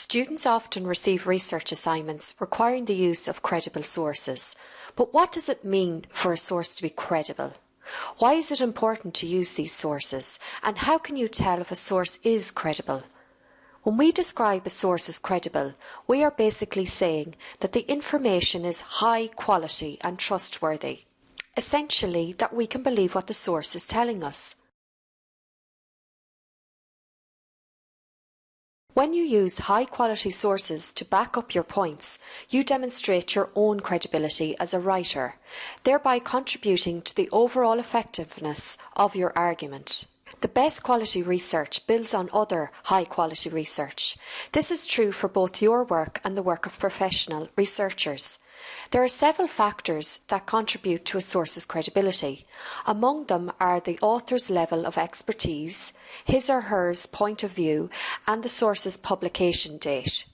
Students often receive research assignments requiring the use of credible sources. But what does it mean for a source to be credible? Why is it important to use these sources? And how can you tell if a source is credible? When we describe a source as credible, we are basically saying that the information is high quality and trustworthy. Essentially, that we can believe what the source is telling us. When you use high quality sources to back up your points, you demonstrate your own credibility as a writer, thereby contributing to the overall effectiveness of your argument. The best quality research builds on other high quality research. This is true for both your work and the work of professional researchers. There are several factors that contribute to a source's credibility. Among them are the author's level of expertise, his or her point of view, and the source's publication date.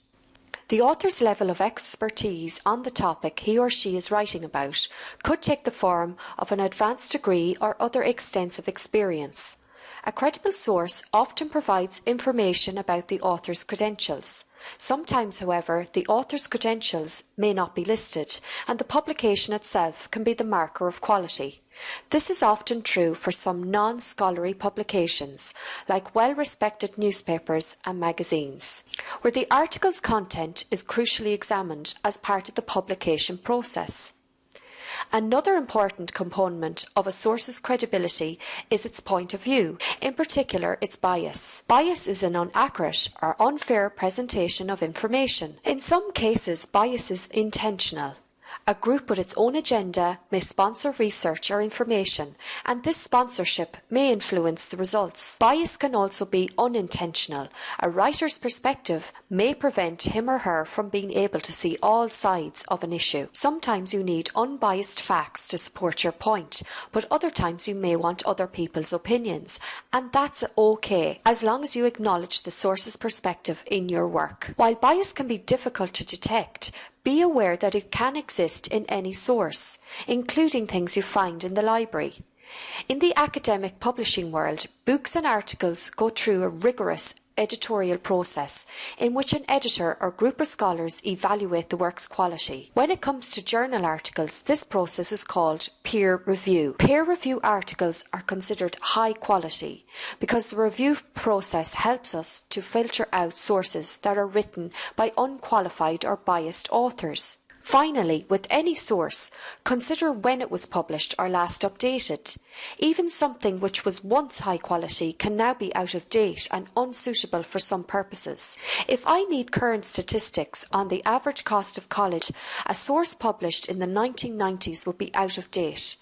The author's level of expertise on the topic he or she is writing about could take the form of an advanced degree or other extensive experience. A credible source often provides information about the author's credentials. Sometimes, however, the author's credentials may not be listed, and the publication itself can be the marker of quality. This is often true for some non-scholarly publications, like well-respected newspapers and magazines, where the article's content is crucially examined as part of the publication process. Another important component of a source's credibility is its point of view, in particular its bias. Bias is an inaccurate or unfair presentation of information. In some cases, bias is intentional. A group with its own agenda may sponsor research or information, and this sponsorship may influence the results. Bias can also be unintentional. A writer's perspective may prevent him or her from being able to see all sides of an issue. Sometimes you need unbiased facts to support your point, but other times you may want other people's opinions, and that's okay, as long as you acknowledge the source's perspective in your work. While bias can be difficult to detect, be aware that it can exist in any source, including things you find in the library. In the academic publishing world, books and articles go through a rigorous editorial process in which an editor or group of scholars evaluate the work's quality. When it comes to journal articles, this process is called peer review. Peer review articles are considered high quality because the review process helps us to filter out sources that are written by unqualified or biased authors. Finally, with any source, consider when it was published or last updated. Even something which was once high quality can now be out of date and unsuitable for some purposes. If I need current statistics on the average cost of college, a source published in the 1990s would be out of date.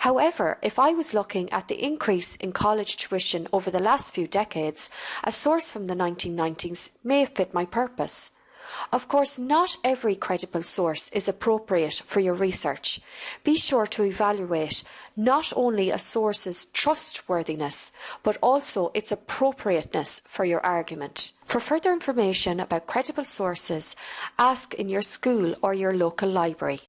However, if I was looking at the increase in college tuition over the last few decades, a source from the 1990s may fit my purpose. Of course, not every credible source is appropriate for your research. Be sure to evaluate not only a source's trustworthiness, but also its appropriateness for your argument. For further information about credible sources, ask in your school or your local library.